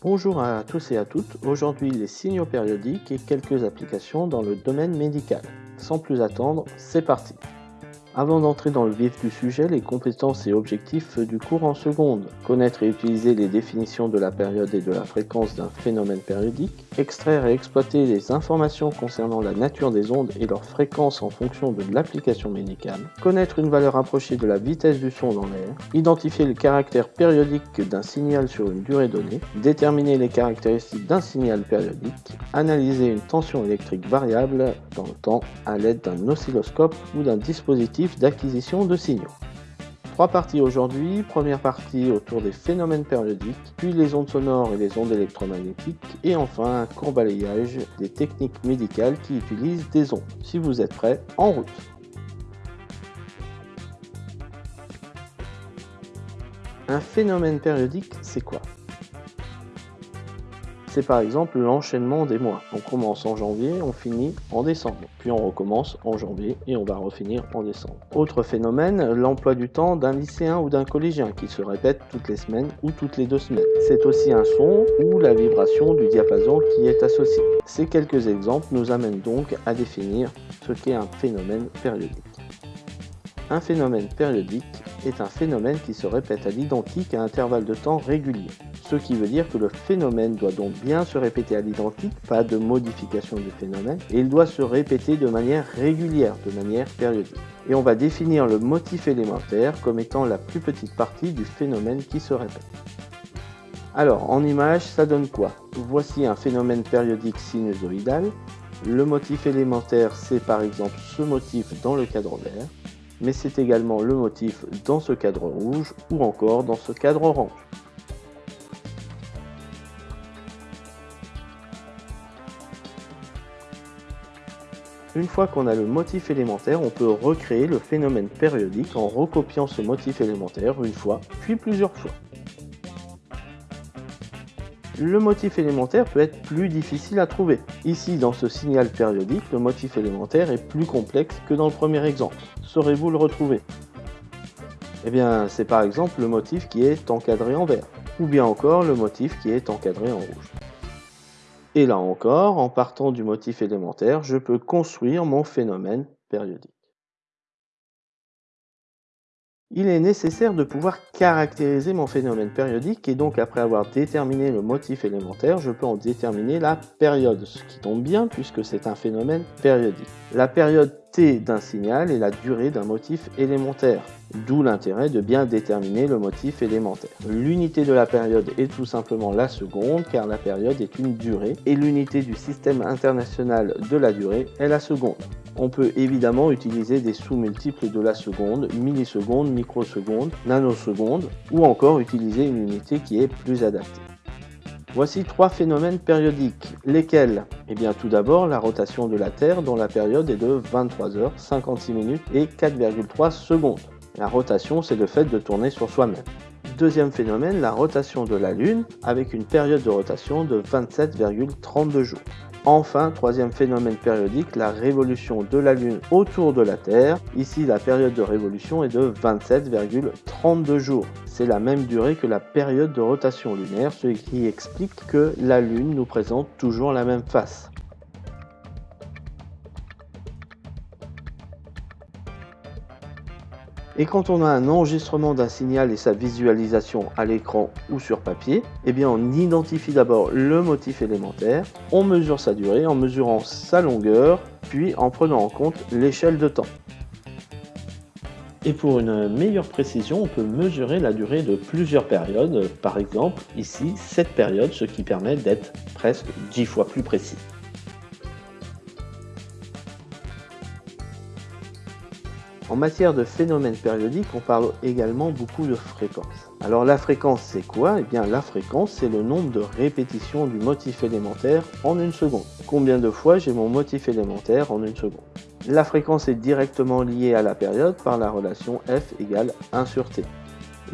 Bonjour à tous et à toutes, aujourd'hui les signaux périodiques et quelques applications dans le domaine médical. Sans plus attendre, c'est parti avant d'entrer dans le vif du sujet, les compétences et objectifs du cours en seconde. Connaître et utiliser les définitions de la période et de la fréquence d'un phénomène périodique. Extraire et exploiter les informations concernant la nature des ondes et leur fréquence en fonction de l'application médicale. Connaître une valeur approchée de la vitesse du son dans l'air. Identifier le caractère périodique d'un signal sur une durée donnée. Déterminer les caractéristiques d'un signal périodique. Analyser une tension électrique variable dans le temps à l'aide d'un oscilloscope ou d'un dispositif d'acquisition de signaux. Trois parties aujourd'hui, première partie autour des phénomènes périodiques, puis les ondes sonores et les ondes électromagnétiques, et enfin un court balayage des techniques médicales qui utilisent des ondes. Si vous êtes prêts, en route Un phénomène périodique, c'est quoi? C'est par exemple l'enchaînement des mois. On commence en janvier, on finit en décembre. Puis on recommence en janvier et on va refinir en décembre. Autre phénomène, l'emploi du temps d'un lycéen ou d'un collégien qui se répète toutes les semaines ou toutes les deux semaines. C'est aussi un son ou la vibration du diapason qui est associé. Ces quelques exemples nous amènent donc à définir ce qu'est un phénomène périodique. Un phénomène périodique est un phénomène qui se répète à l'identique à intervalles de temps réguliers ce qui veut dire que le phénomène doit donc bien se répéter à l'identique, pas de modification du phénomène, et il doit se répéter de manière régulière, de manière périodique. Et on va définir le motif élémentaire comme étant la plus petite partie du phénomène qui se répète. Alors, en image, ça donne quoi? Voici un phénomène périodique sinusoïdal. Le motif élémentaire, c'est par exemple ce motif dans le cadre vert, mais c'est également le motif dans ce cadre rouge ou encore dans ce cadre orange. Une fois qu'on a le motif élémentaire, on peut recréer le phénomène périodique en recopiant ce motif élémentaire une fois, puis plusieurs fois. Le motif élémentaire peut être plus difficile à trouver. Ici, dans ce signal périodique, le motif élémentaire est plus complexe que dans le premier exemple. Saurez-vous le retrouver? Eh bien, c'est par exemple le motif qui est encadré en vert, ou bien encore le motif qui est encadré en rouge. Et là encore, en partant du motif élémentaire, je peux construire mon phénomène périodique. Il est nécessaire de pouvoir caractériser mon phénomène périodique et donc après avoir déterminé le motif élémentaire, je peux en déterminer la période, ce qui tombe bien puisque c'est un phénomène périodique. La période t d'un signal est la durée d'un motif élémentaire, d'où l'intérêt de bien déterminer le motif élémentaire. L'unité de la période est tout simplement la seconde car la période est une durée et l'unité du système international de la durée est la seconde. On peut évidemment utiliser des sous-multiples de la seconde, milliseconde, microseconde, nanoseconde, ou encore utiliser une unité qui est plus adaptée. Voici trois phénomènes périodiques. Lesquels? Eh bien tout d'abord la rotation de la Terre dont la période est de 23 h 56 minutes et 4,3 secondes. La rotation c'est le fait de tourner sur soi-même. Deuxième phénomène, la rotation de la Lune avec une période de rotation de 27,32 jours. Enfin, troisième phénomène périodique, la révolution de la Lune autour de la Terre. Ici, la période de révolution est de 27,32 jours. C'est la même durée que la période de rotation lunaire, ce qui explique que la Lune nous présente toujours la même face. Et quand on a un enregistrement d'un signal et sa visualisation à l'écran ou sur papier, eh on identifie d'abord le motif élémentaire, on mesure sa durée en mesurant sa longueur, puis en prenant en compte l'échelle de temps. Et pour une meilleure précision, on peut mesurer la durée de plusieurs périodes, par exemple ici 7 périodes, ce qui permet d'être presque 10 fois plus précis. En matière de phénomènes périodiques, on parle également beaucoup de fréquence. Alors la fréquence c'est quoi? Eh bien la fréquence c'est le nombre de répétitions du motif élémentaire en une seconde. Combien de fois j'ai mon motif élémentaire en une seconde? La fréquence est directement liée à la période par la relation f égale 1 sur t.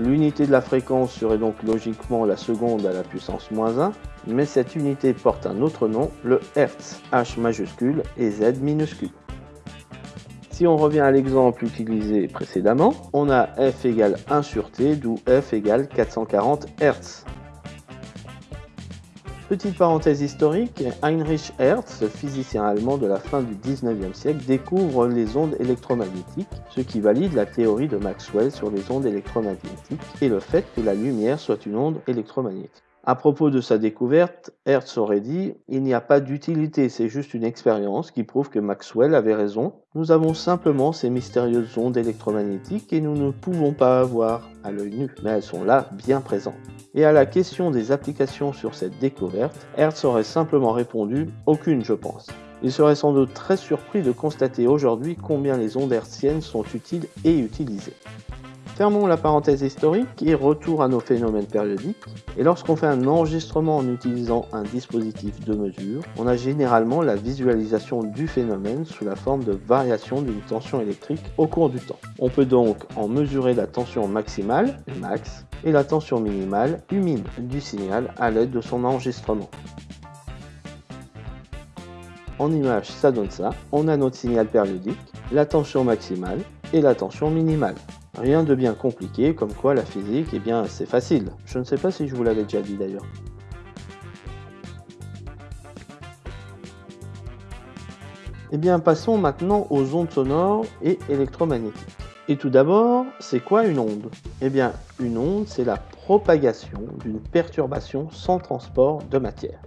L'unité de la fréquence serait donc logiquement la seconde à la puissance moins 1, mais cette unité porte un autre nom, le Hertz, H majuscule et Z minuscule. Si on revient à l'exemple utilisé précédemment, on a f égale 1 sur t, d'où f égale 440 Hz. Petite parenthèse historique, Heinrich Hertz, physicien allemand de la fin du 19e siècle, découvre les ondes électromagnétiques, ce qui valide la théorie de Maxwell sur les ondes électromagnétiques et le fait que la lumière soit une onde électromagnétique. À propos de sa découverte, Hertz aurait dit Il n'y a pas d'utilité, c'est juste une expérience qui prouve que Maxwell avait raison. Nous avons simplement ces mystérieuses ondes électromagnétiques et nous ne pouvons pas voir à l'œil nu, mais elles sont là, bien présentes. Et à la question des applications sur cette découverte, Hertz aurait simplement répondu Aucune, je pense. Il serait sans doute très surpris de constater aujourd'hui combien les ondes hertziennes sont utiles et utilisées. Fermons la parenthèse historique et retour à nos phénomènes périodiques. Et lorsqu'on fait un enregistrement en utilisant un dispositif de mesure, on a généralement la visualisation du phénomène sous la forme de variation d'une tension électrique au cours du temps. On peut donc en mesurer la tension maximale, max, et la tension minimale, humide, du signal à l'aide de son enregistrement. En image, ça donne ça. On a notre signal périodique, la tension maximale et la tension minimale. Rien de bien compliqué, comme quoi la physique, eh bien, c'est facile. Je ne sais pas si je vous l'avais déjà dit d'ailleurs. Eh bien, passons maintenant aux ondes sonores et électromagnétiques. Et tout d'abord, c'est quoi une onde? Eh bien, une onde, c'est la propagation d'une perturbation sans transport de matière.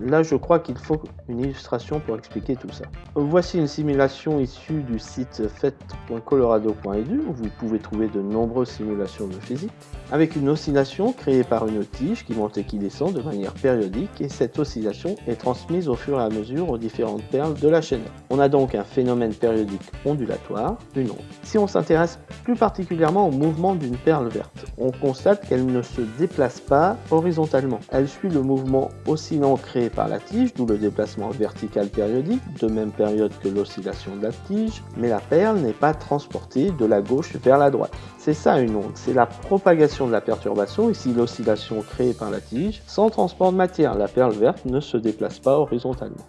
Là, je crois qu'il faut une illustration pour expliquer tout ça. Voici une simulation issue du site fait.colorado.edu où vous pouvez trouver de nombreuses simulations de physique, avec une oscillation créée par une tige qui monte et qui descend de manière périodique et cette oscillation est transmise au fur et à mesure aux différentes perles de la chaîne. On a donc un phénomène périodique ondulatoire, une onde. Si on s'intéresse plus particulièrement au mouvement d'une perle verte, on constate qu'elle ne se déplace pas horizontalement. Elle suit le mouvement oscillant créé par la tige, d'où le déplacement vertical périodique, de même période que l'oscillation de la tige, mais la perle n'est pas transportée de la gauche vers la droite. C'est ça une onde, c'est la propagation de la perturbation, ici l'oscillation créée par la tige, sans transport de matière. La perle verte ne se déplace pas horizontalement.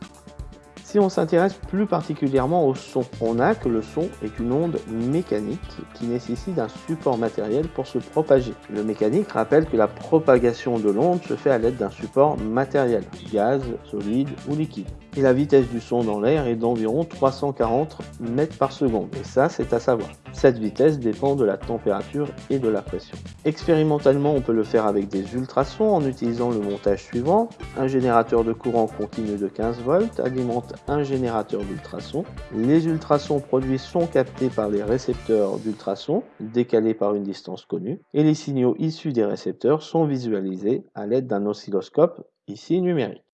On s'intéresse plus particulièrement au son, on a que le son est une onde mécanique qui nécessite un support matériel pour se propager. Le mécanique rappelle que la propagation de l'onde se fait à l'aide d'un support matériel, gaz, solide ou liquide et la vitesse du son dans l'air est d'environ 340 mètres par seconde. Et ça, c'est à savoir. Cette vitesse dépend de la température et de la pression. Expérimentalement, on peut le faire avec des ultrasons en utilisant le montage suivant. Un générateur de courant continu de 15 volts alimente un générateur d'ultrasons. Les ultrasons produits sont captés par les récepteurs d'ultrasons, décalés par une distance connue, et les signaux issus des récepteurs sont visualisés à l'aide d'un oscilloscope, ici numérique.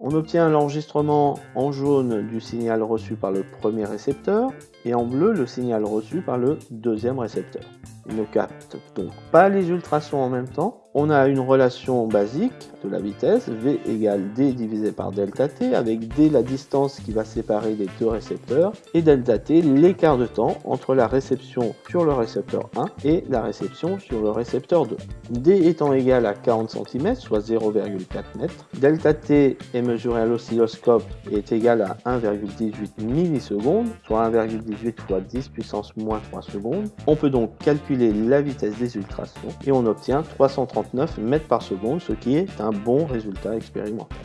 On obtient l'enregistrement en jaune du signal reçu par le premier récepteur et en bleu le signal reçu par le deuxième récepteur. Ne capte donc pas les ultrasons en même temps, on a une relation basique de la vitesse, V égale D divisé par delta T, avec D la distance qui va séparer les deux récepteurs, et delta T l'écart de temps entre la réception sur le récepteur 1 et la réception sur le récepteur 2. D étant égal à 40 cm, soit 0,4 m, delta T est mesuré à l'oscilloscope et est égal à 1,18 millisecondes, soit 1,18 fois 10 puissance moins 3 secondes. On peut donc calculer la vitesse des ultrasons et on obtient 330 mètres par seconde, ce qui est un bon résultat expérimental.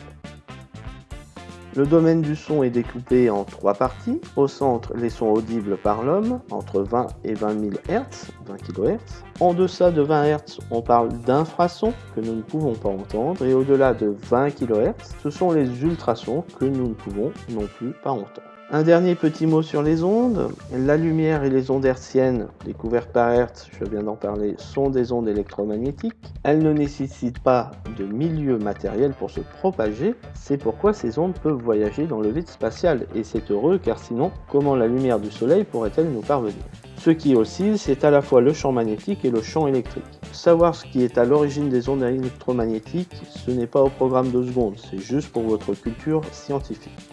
Le domaine du son est découpé en trois parties. Au centre, les sons audibles par l'homme, entre 20 et 20 000 Hz, 20 kHz. En deçà de 20 Hz, on parle d'infrasons que nous ne pouvons pas entendre. Et au-delà de 20 kHz, ce sont les ultrasons que nous ne pouvons non plus pas entendre. Un dernier petit mot sur les ondes. La lumière et les ondes hertziennes, découvertes par Hertz, je viens d'en parler, sont des ondes électromagnétiques. Elles ne nécessitent pas de milieu matériel pour se propager. C'est pourquoi ces ondes peuvent voyager dans le vide spatial. Et c'est heureux car sinon, comment la lumière du soleil pourrait-elle nous parvenir? Ce qui oscille, c'est à la fois le champ magnétique et le champ électrique. Savoir ce qui est à l'origine des ondes électromagnétiques, ce n'est pas au programme de secondes, c'est juste pour votre culture scientifique.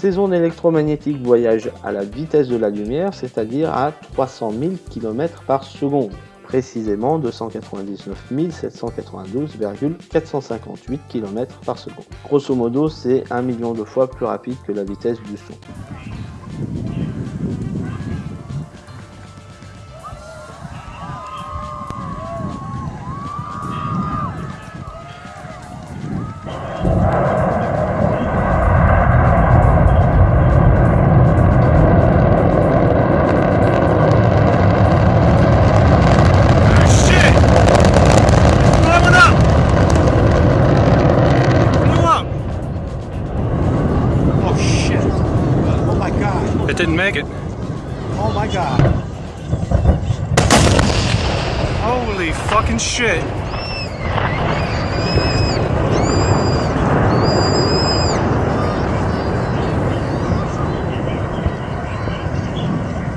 Ces ondes électromagnétiques voyagent à la vitesse de la lumière, c'est-à-dire à 300 000 km par seconde, précisément 299 792,458 km par seconde. Grosso modo, c'est un million de fois plus rapide que la vitesse du son.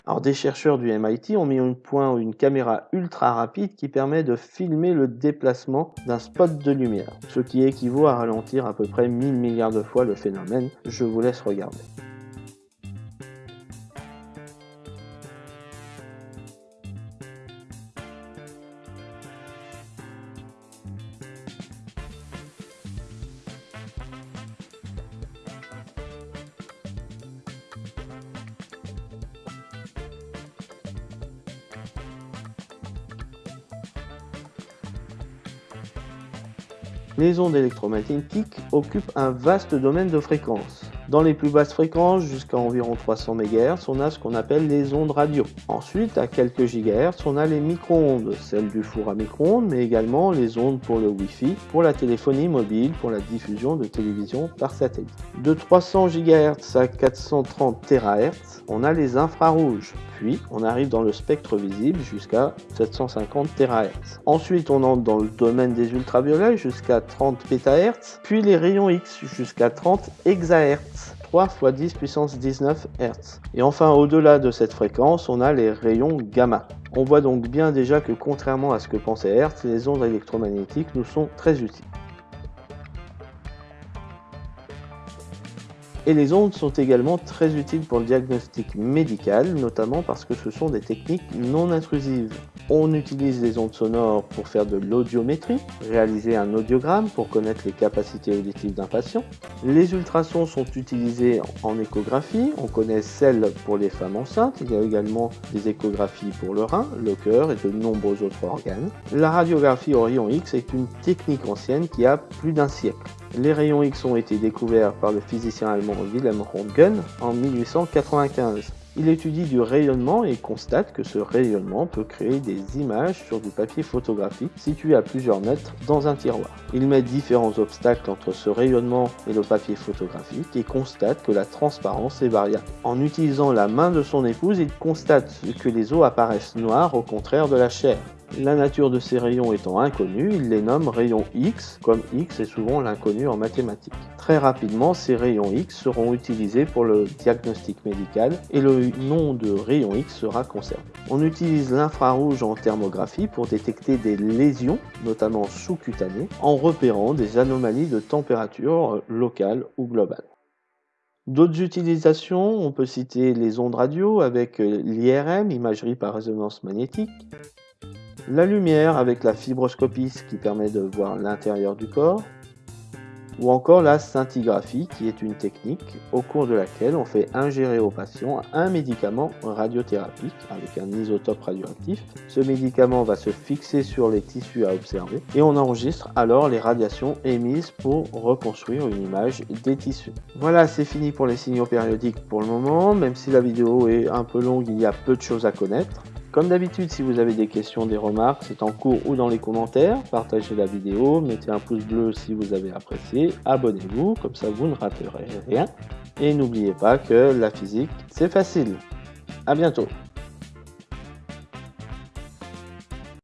Alors des chercheurs du MIT ont mis au point une caméra ultra rapide qui permet de filmer le déplacement d'un spot de lumière, ce qui équivaut à ralentir à peu près 1000 milliards de fois le phénomène. Je vous laisse regarder. Les ondes électromagnétiques occupent un vaste domaine de fréquences. Dans les plus basses fréquences, jusqu'à environ 300 MHz, on a ce qu'on appelle les ondes radio. Ensuite, à quelques gigahertz, on a les micro-ondes, celles du four à micro-ondes, mais également les ondes pour le Wi-Fi, pour la téléphonie mobile, pour la diffusion de télévision par satellite. De 300 GHz à 430 THz, on a les infrarouges, puis on arrive dans le spectre visible jusqu'à 750 THz. Ensuite, on entre dans le domaine des ultraviolets jusqu'à 30 PHz, puis les rayons X jusqu'à 30 EHz. 3 x 10 puissance 19 Hz. Et enfin, au-delà de cette fréquence, on a les rayons gamma. On voit donc bien déjà que contrairement à ce que pensait Hertz, les ondes électromagnétiques nous sont très utiles. Et les ondes sont également très utiles pour le diagnostic médical, notamment parce que ce sont des techniques non intrusives. On utilise les ondes sonores pour faire de l'audiométrie, réaliser un audiogramme pour connaître les capacités auditives d'un patient. Les ultrasons sont utilisés en échographie, on connaît celle pour les femmes enceintes, il y a également des échographies pour le rein, le cœur et de nombreux autres organes. La radiographie rayon X est une technique ancienne qui a plus d'un siècle. Les rayons X ont été découverts par le physicien allemand Wilhelm Röntgen en 1895. Il étudie du rayonnement et constate que ce rayonnement peut créer des images sur du papier photographique situé à plusieurs mètres dans un tiroir. Il met différents obstacles entre ce rayonnement et le papier photographique et constate que la transparence est variable. En utilisant la main de son épouse, il constate que les os apparaissent noirs au contraire de la chair. La nature de ces rayons étant inconnue, il les nomme rayons X, comme X est souvent l'inconnu en mathématiques. Très rapidement, ces rayons X seront utilisés pour le diagnostic médical et le nom de rayon X sera conservé. On utilise l'infrarouge en thermographie pour détecter des lésions, notamment sous-cutanées, en repérant des anomalies de température locales ou globales. D'autres utilisations, on peut citer les ondes radio avec l'IRM, imagerie par résonance magnétique, la lumière avec la fibroscopie, qui permet de voir l'intérieur du corps, ou encore la scintigraphie, qui est une technique au cours de laquelle on fait ingérer au patient un médicament radiothérapique avec un isotope radioactif. Ce médicament va se fixer sur les tissus à observer et on enregistre alors les radiations émises pour reconstruire une image des tissus. Voilà, c'est fini pour les signaux périodiques pour le moment, même si la vidéo est un peu longue, il y a peu de choses à connaître. Comme d'habitude, si vous avez des questions, des remarques, c'est en cours ou dans les commentaires. Partagez la vidéo, mettez un pouce bleu si vous avez apprécié, abonnez-vous, comme ça vous ne raterez rien. Et n'oubliez pas que la physique, c'est facile. A bientôt